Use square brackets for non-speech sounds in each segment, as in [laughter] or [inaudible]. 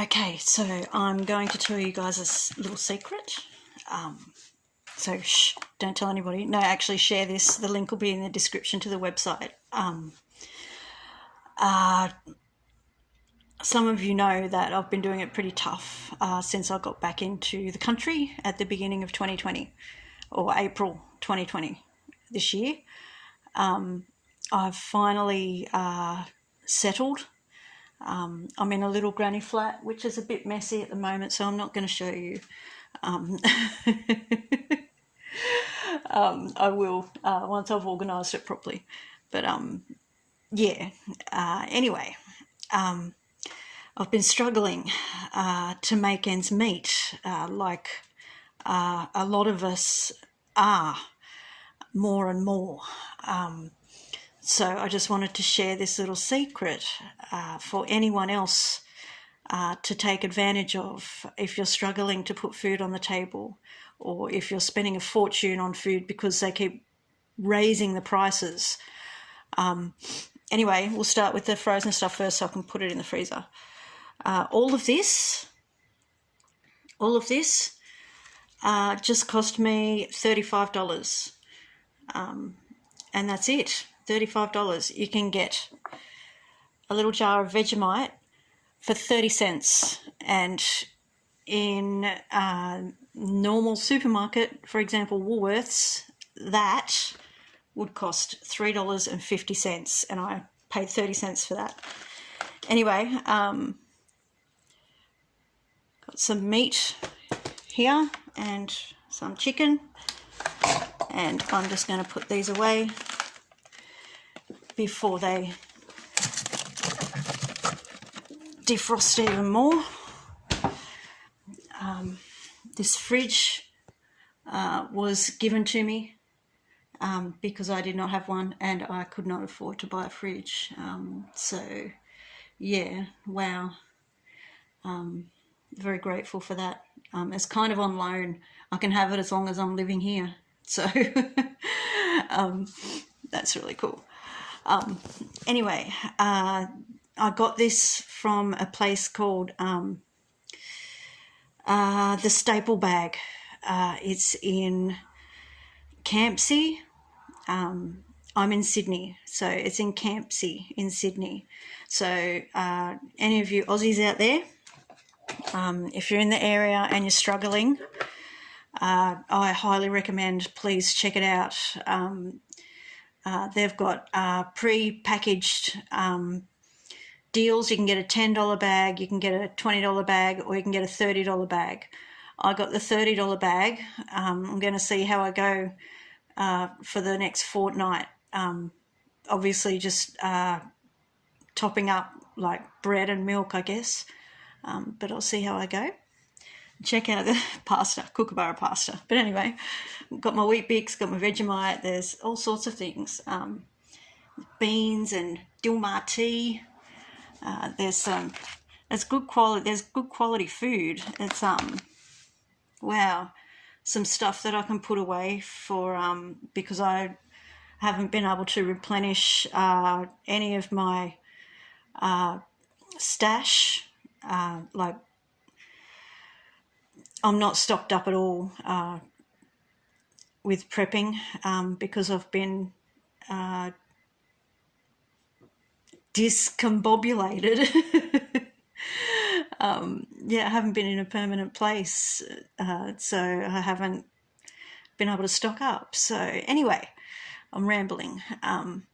Okay, so I'm going to tell you guys a little secret. Um, so shh, don't tell anybody. No, actually share this. The link will be in the description to the website. Um, uh, some of you know that I've been doing it pretty tough uh, since I got back into the country at the beginning of 2020 or April 2020 this year. Um, I've finally uh, settled um, I'm in a little granny flat, which is a bit messy at the moment, so I'm not going to show you. Um, [laughs] um, I will uh, once I've organised it properly. But um, yeah. Uh, anyway, um, I've been struggling uh, to make ends meet, uh, like uh, a lot of us are, more and more. Um, so I just wanted to share this little secret uh, for anyone else uh, to take advantage of if you're struggling to put food on the table or if you're spending a fortune on food because they keep raising the prices. Um, anyway, we'll start with the frozen stuff first so I can put it in the freezer. Uh, all of this, all of this uh, just cost me $35. Um, and that's it. $35. You can get a little jar of Vegemite for 30 cents. And in a normal supermarket, for example, Woolworths, that would cost $3.50. And I paid 30 cents for that. Anyway, um, got some meat here and some chicken. And I'm just going to put these away before they defrost even more. Um, this fridge uh, was given to me um, because I did not have one and I could not afford to buy a fridge. Um, so, yeah, wow. Um, very grateful for that. Um, it's kind of on loan. I can have it as long as I'm living here. So, [laughs] um, that's really cool. Um, anyway, uh, I got this from a place called um, uh, the Staple Bag. Uh, it's in Campsie. Um, I'm in Sydney, so it's in Campsie in Sydney. So, uh, any of you Aussies out there, um, if you're in the area and you're struggling, uh, I highly recommend please check it out. Um, uh, they've got uh, pre-packaged um, deals. You can get a $10 bag, you can get a $20 bag, or you can get a $30 bag. I got the $30 bag. Um, I'm going to see how I go uh, for the next fortnight. Um, obviously, just uh, topping up like bread and milk, I guess. Um, but I'll see how I go check out the [laughs] pasta, kookaburra pasta. But anyway, got my Weet-Bix, got my Vegemite. There's all sorts of things. Um, beans and Dilmah tea. Uh, there's some. It's good quality. There's good quality food. It's um, wow, some stuff that I can put away for um because I haven't been able to replenish uh, any of my uh, stash uh, like I'm not stocked up at all uh, with prepping um, because I've been uh, discombobulated. [laughs] um, yeah, I haven't been in a permanent place, uh, so I haven't been able to stock up. So, anyway, I'm rambling. Um,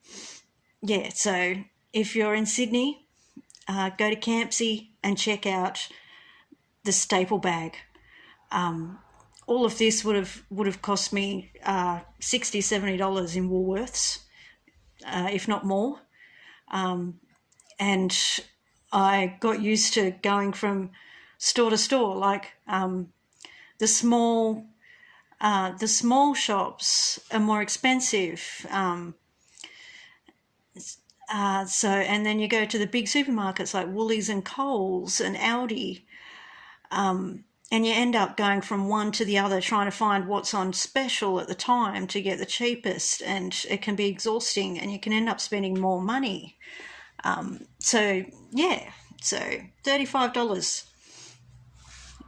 yeah, so if you're in Sydney, uh, go to Campsie and check out the staple bag um, all of this would have would have cost me uh, 60 70 dollars in Woolworths, uh, if not more. Um, and I got used to going from store to store. Like um, the small uh, the small shops are more expensive. Um, uh, so and then you go to the big supermarkets like Woolies and Coles and Aldi. Um, and you end up going from one to the other trying to find what's on special at the time to get the cheapest and it can be exhausting and you can end up spending more money um, so yeah so $35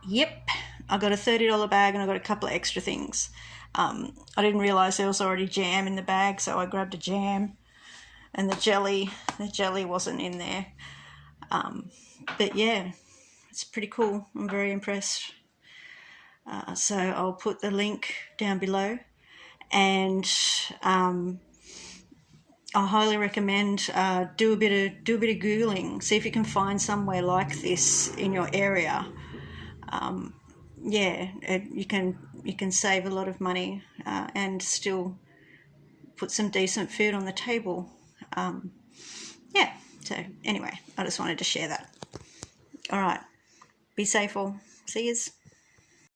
yep, I got a $30 bag and I got a couple of extra things. Um, I didn't realize there was already jam in the bag, so I grabbed a jam and the jelly. The jelly wasn't in there. Um, but yeah, it's pretty cool. I'm very impressed. Uh, so I'll put the link down below and um, I highly recommend uh, do a bit of do a bit of googling. See if you can find somewhere like this in your area. Um, yeah, it, you can you can save a lot of money uh, and still put some decent food on the table. Um, yeah. So anyway, I just wanted to share that. All right. Be safe all. See yous.